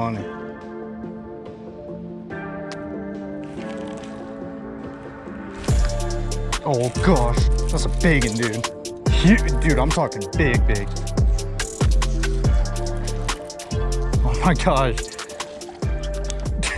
money. Oh gosh, that's a big one, dude. Huge, dude, I'm talking big, big. Oh my gosh.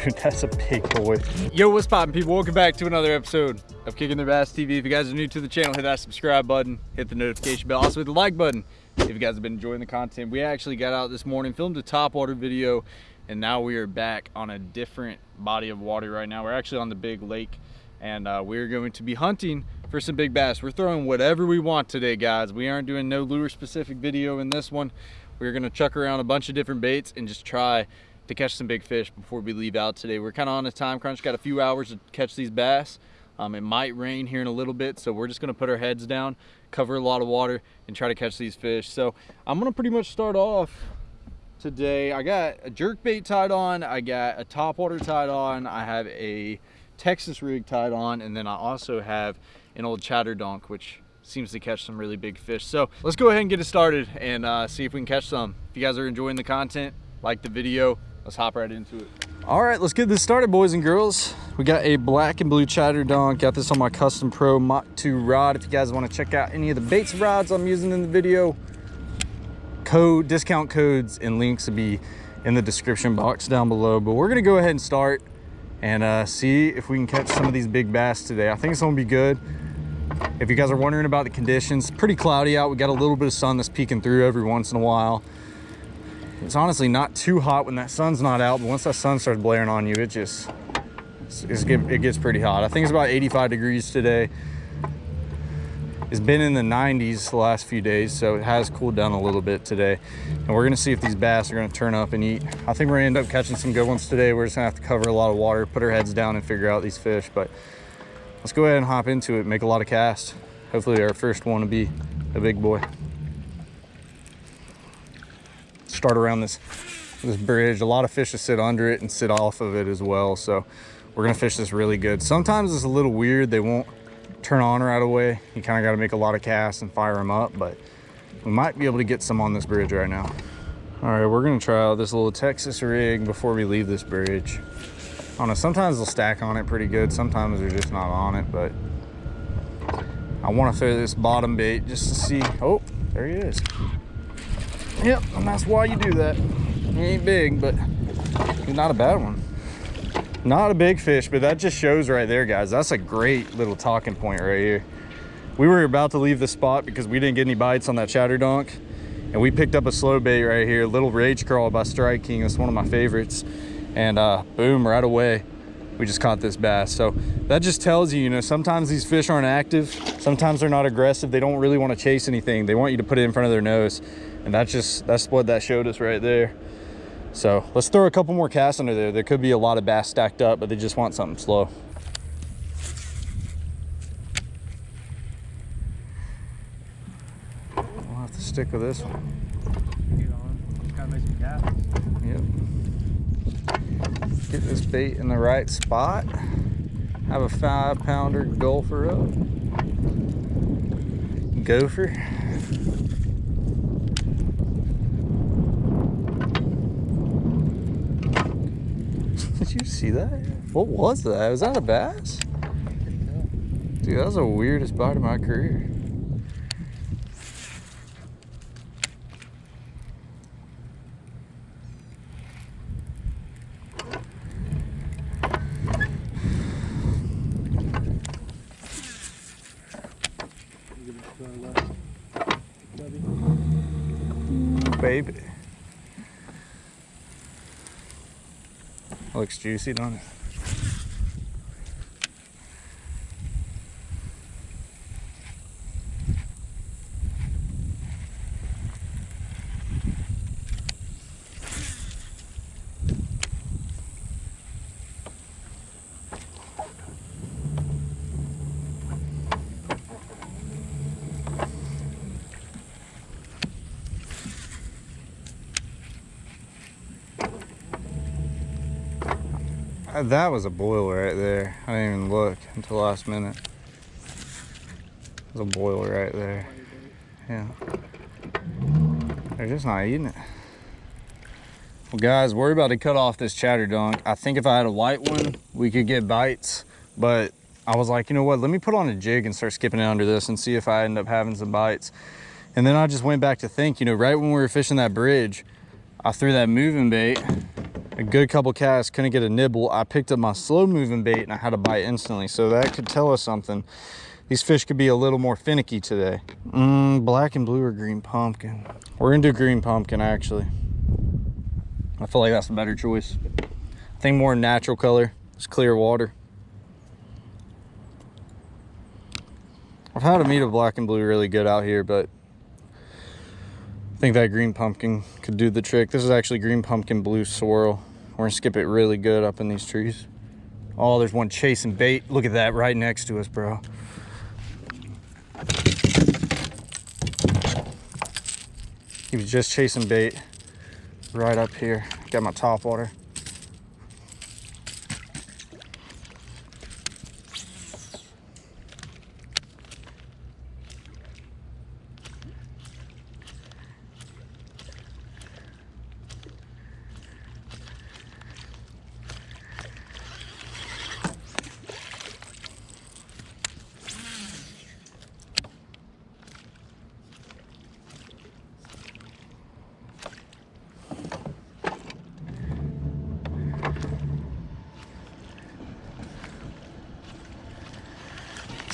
Dude, that's a big boy. Yo, what's poppin' people? Welcome back to another episode of Kicking Their Bass TV. If you guys are new to the channel, hit that subscribe button, hit the notification bell, also hit the like button if you guys have been enjoying the content. We actually got out this morning, filmed a topwater video, and now we are back on a different body of water right now. We're actually on the big lake, and uh, we're going to be hunting for some big bass. We're throwing whatever we want today, guys. We aren't doing no lure specific video in this one. We're gonna chuck around a bunch of different baits and just try to catch some big fish before we leave out today. We're kind of on a time crunch, got a few hours to catch these bass. Um, it might rain here in a little bit, so we're just gonna put our heads down, cover a lot of water, and try to catch these fish. So I'm gonna pretty much start off today. I got a jerk bait tied on, I got a top water tied on, I have a Texas rig tied on, and then I also have an old chatter donk, which seems to catch some really big fish. So let's go ahead and get it started and uh, see if we can catch some. If you guys are enjoying the content, like the video, let's hop right into it. All right, let's get this started, boys and girls. We got a black and blue chatter donk. Got this on my Custom Pro Mach 2 rod. If you guys want to check out any of the baits rods I'm using in the video, code, discount codes, and links will be in the description box down below. But we're gonna go ahead and start and uh, see if we can catch some of these big bass today. I think it's gonna be good. If you guys are wondering about the conditions, pretty cloudy out. We got a little bit of sun that's peeking through every once in a while. It's honestly not too hot when that sun's not out, but once that sun starts blaring on you, it just, it gets pretty hot. I think it's about 85 degrees today. It's been in the 90s the last few days, so it has cooled down a little bit today. And we're gonna see if these bass are gonna turn up and eat. I think we're gonna end up catching some good ones today. We're just gonna have to cover a lot of water, put our heads down and figure out these fish. But let's go ahead and hop into it, make a lot of casts. Hopefully our first one will be a big boy. Start around this, this bridge. A lot of fish to sit under it and sit off of it as well. So we're gonna fish this really good. Sometimes it's a little weird. They won't turn on right away. You kind of got to make a lot of casts and fire them up, but we might be able to get some on this bridge right now. All right, we're gonna try out this little Texas rig before we leave this bridge. I don't know, sometimes they'll stack on it pretty good. Sometimes they're just not on it, but I wanna throw this bottom bait just to see. Oh, there he is. Yep, and that's why you do that. He ain't big, but he's not a bad one. Not a big fish, but that just shows right there, guys. That's a great little talking point right here. We were about to leave the spot because we didn't get any bites on that chatter donk. And we picked up a slow bait right here, Little Rage Craw by Strike King. That's one of my favorites. And uh, boom, right away, we just caught this bass. So that just tells you, you know, sometimes these fish aren't active. Sometimes they're not aggressive. They don't really want to chase anything. They want you to put it in front of their nose. And that's just, that's what that showed us right there. So let's throw a couple more casts under there. There could be a lot of bass stacked up, but they just want something slow. We'll have to stick with this one. Yep. Get this bait in the right spot. Have a five pounder gopher up. Gopher. Did you see that? What was that? Was that a bass? Dude, that was the weirdest bite of my career. Looks juicy, don't it? Uh, that was a boil right there. I didn't even look until last minute. There's a boil right there. Yeah. They're just not eating it. Well, guys, we're about to cut off this chatter dunk. I think if I had a white one, we could get bites, but I was like, you know what, let me put on a jig and start skipping it under this and see if I end up having some bites. And then I just went back to think, you know, right when we were fishing that bridge, I threw that moving bait, a good couple casts, couldn't get a nibble. I picked up my slow moving bait and I had a bite instantly. So that could tell us something. These fish could be a little more finicky today. Mm, black and blue or green pumpkin. We're do green pumpkin actually. I feel like that's a better choice. I think more natural color. It's clear water. I've had a eat of black and blue really good out here, but I think that green pumpkin could do the trick. This is actually green pumpkin blue swirl. We're gonna skip it really good up in these trees. Oh, there's one chasing bait. Look at that right next to us, bro. He was just chasing bait right up here. Got my top water.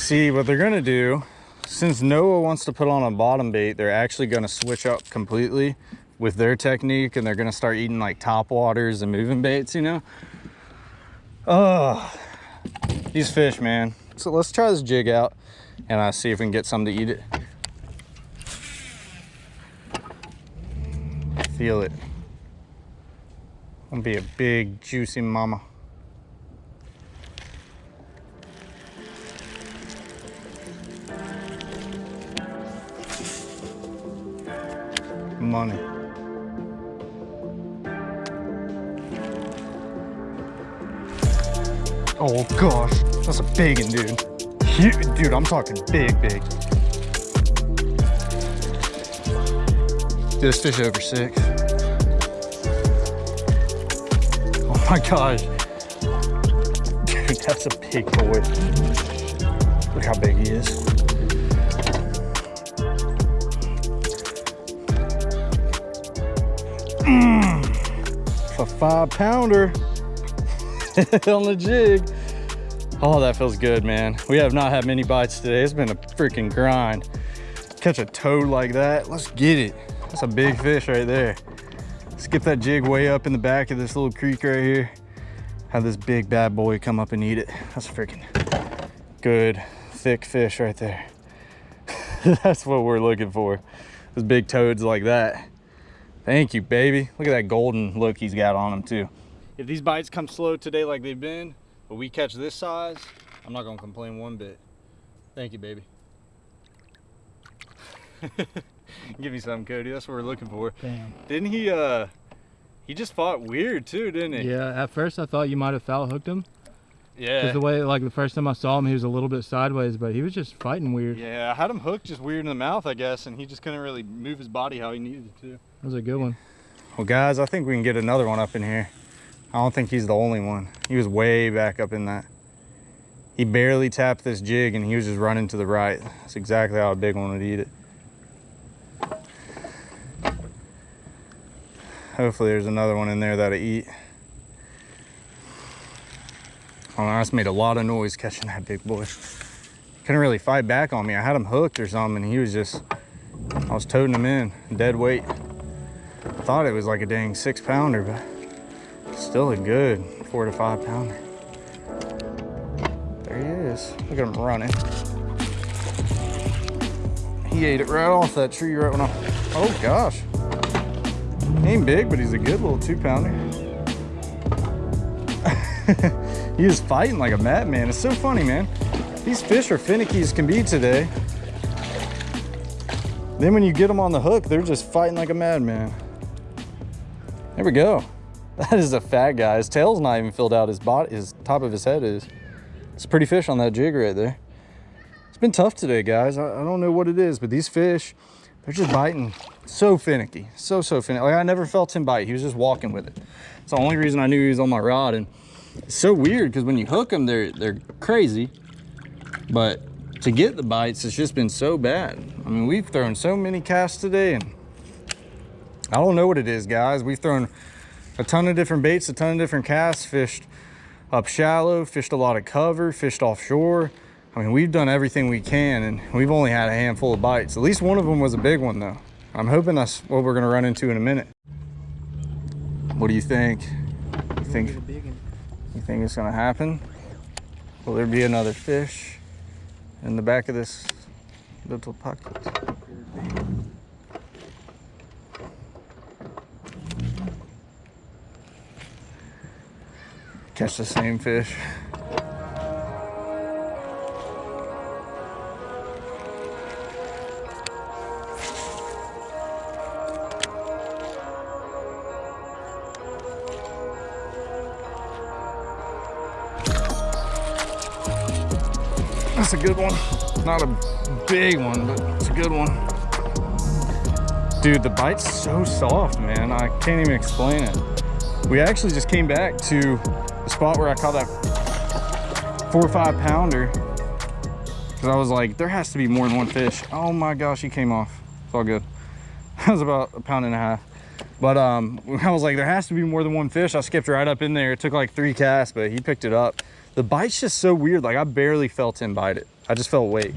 See, what they're gonna do, since Noah wants to put on a bottom bait, they're actually gonna switch up completely with their technique and they're gonna start eating like top waters and moving baits, you know? Oh, these fish, man. So let's try this jig out and uh, see if we can get some to eat it. Feel it. Gonna be a big, juicy mama. Money. Oh gosh, that's a big one, dude. Huge, dude, I'm talking big, big. This fish over six. Oh my gosh. Dude, that's a big boy. Look how big he is. Mm, a five pounder on the jig. Oh, that feels good, man. We have not had many bites today. It's been a freaking grind. Catch a toad like that, let's get it. That's a big fish right there. Skip that jig way up in the back of this little creek right here. Have this big bad boy come up and eat it. That's a freaking good, thick fish right there. That's what we're looking for. Those big toads like that. Thank you, baby. Look at that golden look he's got on him too. If these bites come slow today like they've been, but we catch this size, I'm not gonna complain one bit. Thank you, baby. Give me some, Cody. That's what we're looking for. Damn. Didn't he, uh, he just fought weird too, didn't he? Yeah, at first I thought you might have foul hooked him. Yeah. Because the way, like the first time I saw him, he was a little bit sideways, but he was just fighting weird. Yeah, I had him hooked just weird in the mouth, I guess, and he just couldn't really move his body how he needed to. That was a good one. Well, guys, I think we can get another one up in here. I don't think he's the only one. He was way back up in that. He barely tapped this jig and he was just running to the right. That's exactly how a big one would eat it. Hopefully there's another one in there that'll eat. Oh, I just made a lot of noise catching that big boy. Couldn't really fight back on me. I had him hooked or something. And he was just, I was toting him in, dead weight. Thought it was like a dang six pounder, but still a good four to five pounder. There he is. Look at him running. He ate it right off that tree right when I, oh gosh. He ain't big, but he's a good little two pounder. he is fighting like a madman. It's so funny, man. These fish are finicky as can be today. Then when you get them on the hook, they're just fighting like a madman. There we go. That is a fat guy. His tail's not even filled out. His body, his top of his head is. It's a pretty fish on that jig right there. It's been tough today, guys. I, I don't know what it is, but these fish, they're just biting so finicky, so, so finicky. Like I never felt him bite. He was just walking with it. It's the only reason I knew he was on my rod. And it's so weird because when you hook them, they're, they're crazy. But to get the bites, it's just been so bad. I mean, we've thrown so many casts today and I don't know what it is, guys. We've thrown a ton of different baits, a ton of different casts, fished up shallow, fished a lot of cover, fished offshore. I mean, we've done everything we can and we've only had a handful of bites. At least one of them was a big one though. I'm hoping that's what we're gonna run into in a minute. What do you think? You think, you think it's gonna happen? Will there be another fish in the back of this little pocket? Catch the same fish. That's a good one. Not a big one, but it's a good one. Dude, the bite's so soft, man. I can't even explain it. We actually just came back to spot where I caught that four or five pounder. Cause I was like, there has to be more than one fish. Oh my gosh, he came off. It's all good. That was about a pound and a half. But um, I was like, there has to be more than one fish. I skipped right up in there. It took like three casts, but he picked it up. The bite's just so weird. Like I barely felt him bite it. I just felt weight.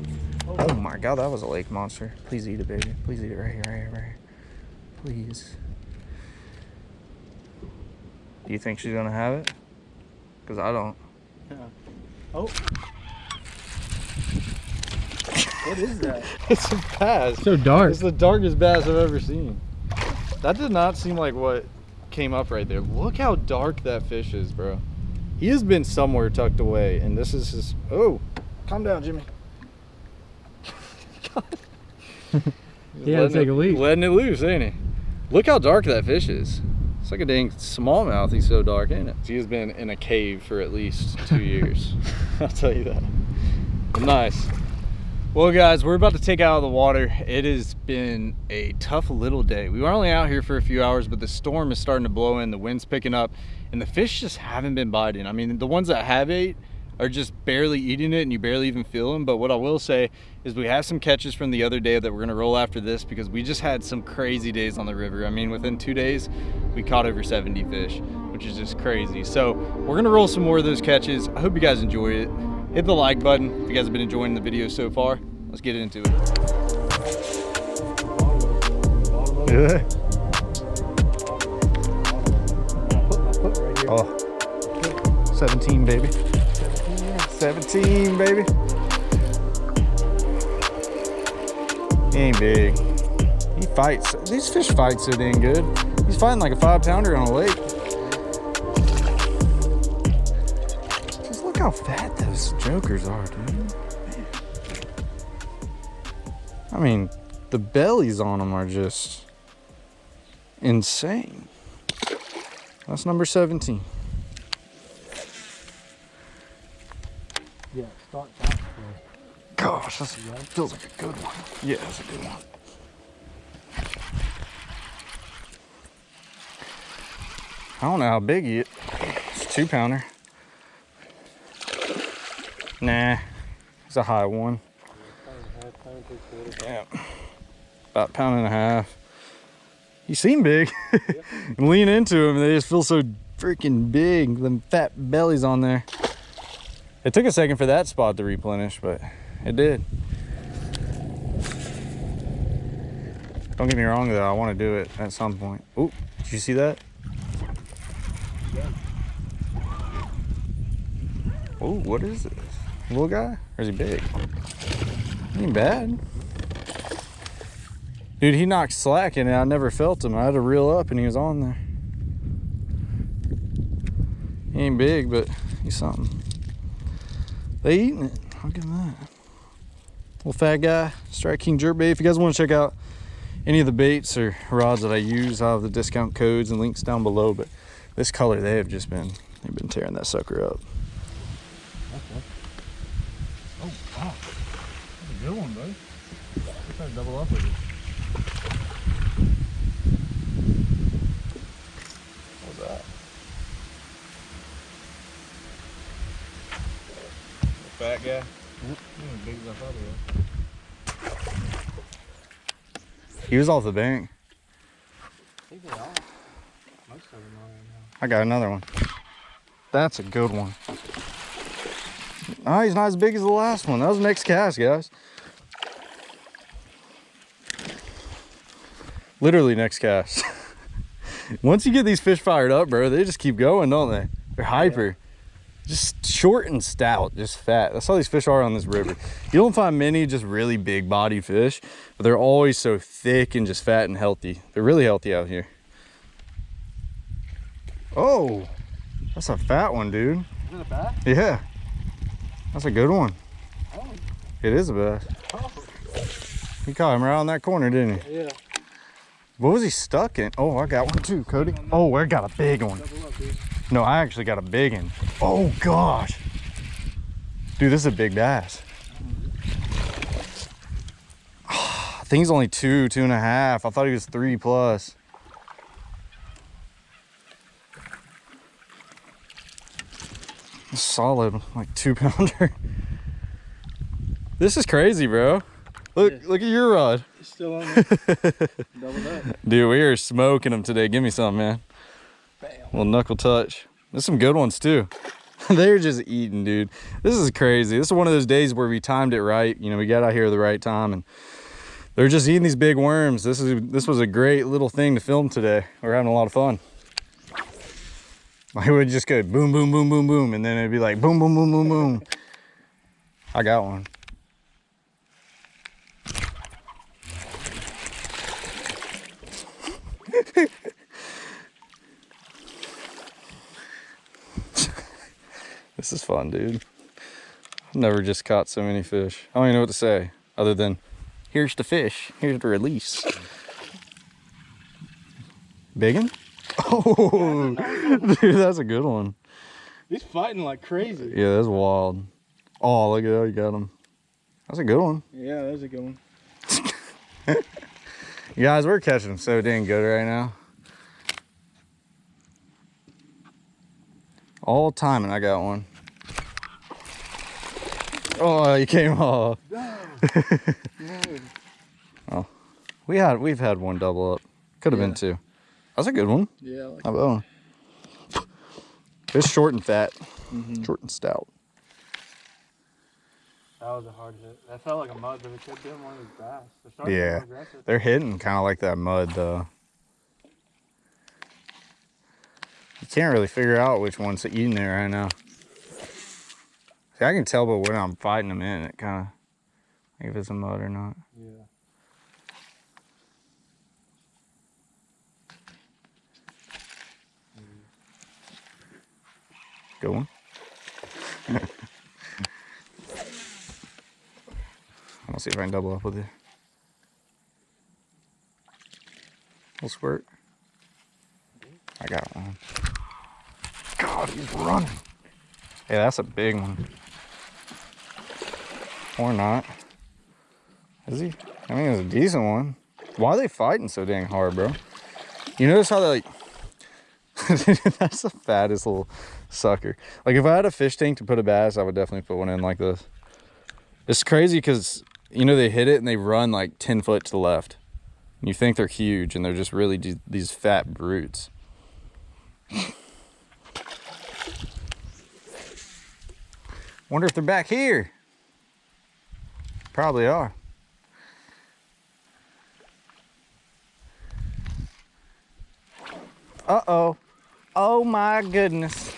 Oh my God, that was a lake monster. Please eat it, baby. Please eat it right here, right here, right here. Please. Do you think she's gonna have it? Cause I don't. Yeah. Oh. What is that? It's a bass. So dark. It's the darkest bass I've ever seen. That did not seem like what came up right there. Look how dark that fish is, bro. He has been somewhere tucked away, and this is his. Oh, calm down, Jimmy. He had to take a leak. Letting it loose, ain't he? Look how dark that fish is. It's like a dang smallmouth. He's so dark, ain't it? He has been in a cave for at least two years. I'll tell you that. Nice. Well, guys, we're about to take out of the water. It has been a tough little day. We were only out here for a few hours, but the storm is starting to blow in, the wind's picking up, and the fish just haven't been biting. I mean, the ones that have ate are just barely eating it and you barely even feel them. But what I will say is we have some catches from the other day that we're gonna roll after this because we just had some crazy days on the river. I mean, within two days, we caught over 70 fish, which is just crazy. So we're gonna roll some more of those catches. I hope you guys enjoy it. Hit the like button if you guys have been enjoying the video so far. Let's get into it. Yeah. Oh, 17, baby. 17, baby. He ain't big. He fights. These fish fights so dang good. He's fighting like a five pounder on a lake. Just look how fat those jokers are, dude. Man. I mean, the bellies on them are just insane. That's number 17. Gosh, that feels like a good one. Yeah, that's a good one. I don't know how big he is. It's a two pounder. Nah, it's a high one. Yeah, about pound and a half. He seemed big. Lean into him, they just feel so freaking big. Them fat bellies on there. It took a second for that spot to replenish, but it did. Don't get me wrong though, I want to do it at some point. Oh, did you see that? Oh, what is this? Little guy? Or is he big? Ain't bad. Dude, he knocked slack in and I never felt him. I had to reel up and he was on there. He ain't big, but he's something. They eating it. Look at that little fat guy, Strike King Jerk Bait. If you guys want to check out any of the baits or rods that I use, I have the discount codes and links down below. But this color, they have just been they've been tearing that sucker up. Okay. Oh wow, that's a good one, bud. Try to double up with it. What was that? Fat guy. Mm -hmm big as I thought he was. He was off the bank. I think they are. Most of them are right now. I got another one. That's a good one. Oh, he's not as big as the last one. That was next cast, guys. Literally next cast. Once you get these fish fired up, bro, they just keep going, don't they? They're hyper. Just short and stout, just fat. That's how these fish are on this river. You don't find many just really big body fish, but they're always so thick and just fat and healthy. They're really healthy out here. Oh, that's a fat one, dude. Is it a bass? Yeah. That's a good one. Oh. It is a bass. Oh. He caught him right on that corner, didn't he? Yeah. What was he stuck in? Oh, I got one too, Cody. Oh, I got a big one. Double up, dude. No, I actually got a big one. Oh, gosh. Dude, this is a big bass. I think he's only two, two and a half. I thought he was three plus. Solid, like two pounder. This is crazy, bro. Look, Yeah. look at your rod. It's still on there. Up. Dude, we are smoking them today. Give me some, man. Bam. little knuckle touch. There's some good ones too. They're just eating, dude. This is crazy. This is one of those days where we timed it right. You know, we got out here at the right time and they're just eating these big worms. This is this was a great little thing to film today. We're having a lot of fun. I would just go boom, boom, boom, boom, boom, and then it'd be like boom, boom, boom, boom, boom. I got one. This is fun, dude. I've never just caught so many fish. I don't even know what to say other than here's the fish, here's the release. Biggin? Oh, dude, that's a good one. He's fighting like crazy. Yeah, that's wild. Oh, look at that, you got him. That's a good one. Yeah, that's a good one. You guys, we're catching them so dang good right now. All time, and I got one. Oh, you came off. No. We had, we've had one double up. Could have been Yeah. two. That's a good one. Yeah, I like How about one? It's short and fat, Mhm. short and stout. That was a hard hit. That felt like a mud, but it could have been one of his bass. They're Yeah. aggressive. They're hitting kind of like that mud, though. You can't really figure out which one's eating it right now. See, I can tell by when I'm fighting them in, it kind of, like if it's a mud or not. Yeah. Good one. I'll see if I can double up with it. Little squirt. I got one. God, he's running. Yeah, that's a big one. Or not. Is he? I mean, it's a decent one. Why are they fighting so dang hard, bro? You notice how they like. that's the fattest little sucker. Like if I had a fish tank to put a bass, I would definitely put one in like this. It's crazy because you know they hit it and they run like 10 foot to the left. And you think they're huge and they're just really these fat brutes. Wonder if they're back here. Probably are. Uh-oh. Oh my goodness.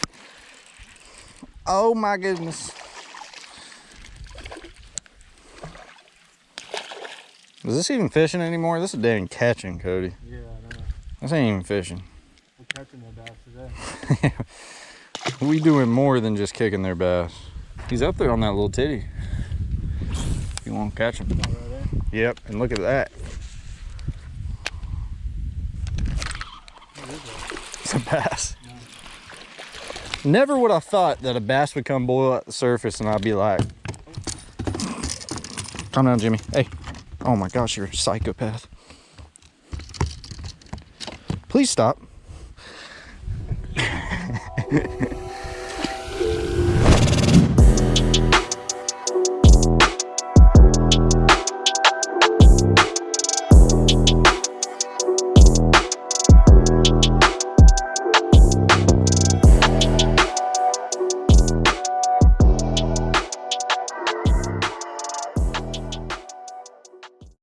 Oh my goodness. Is this even fishing anymore? This is damn catching, Cody. Yeah, I know. This ain't even fishing. We're catching their bass today. We doing more than just kicking their bass. He's up there on that little titty. You won't catch him. Right. Yep, and look at that. It's a bass. Never would I thought that a bass would come boil at the surface and I'd be like, calm down, Jimmy. Hey. Oh my gosh, you're a psychopath. Please stop.